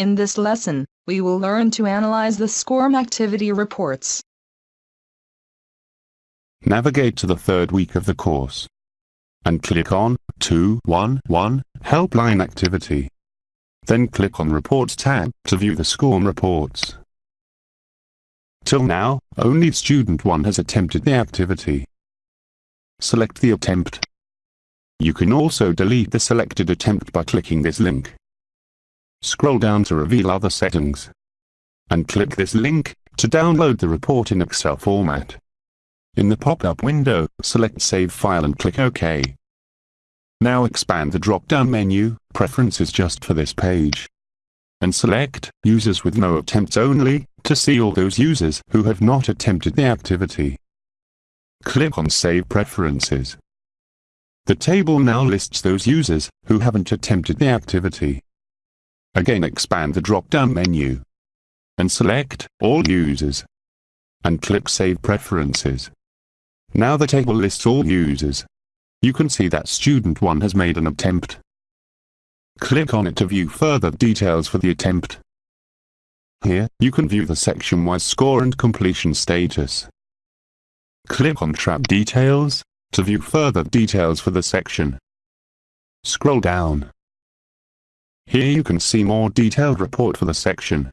In this lesson, we will learn to analyze the SCORM activity reports. Navigate to the third week of the course and click on 211 Helpline Activity. Then click on Reports tab to view the SCORM reports. Till now, only student 1 has attempted the activity. Select the attempt. You can also delete the selected attempt by clicking this link. Scroll down to reveal other settings. And click this link to download the report in Excel format. In the pop-up window, select Save File and click OK. Now expand the drop-down menu, Preferences just for this page. And select Users with no attempts only, to see all those users who have not attempted the activity. Click on Save Preferences. The table now lists those users who haven't attempted the activity. Again expand the drop-down menu. And select All Users. And click Save Preferences. Now the table lists all users. You can see that student 1 has made an attempt. Click on it to view further details for the attempt. Here, you can view the section-wise score and completion status. Click on Track Details, to view further details for the section. Scroll down. Here you can see more detailed report for the section.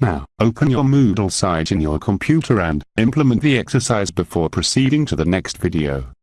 Now, open your Moodle site in your computer and implement the exercise before proceeding to the next video.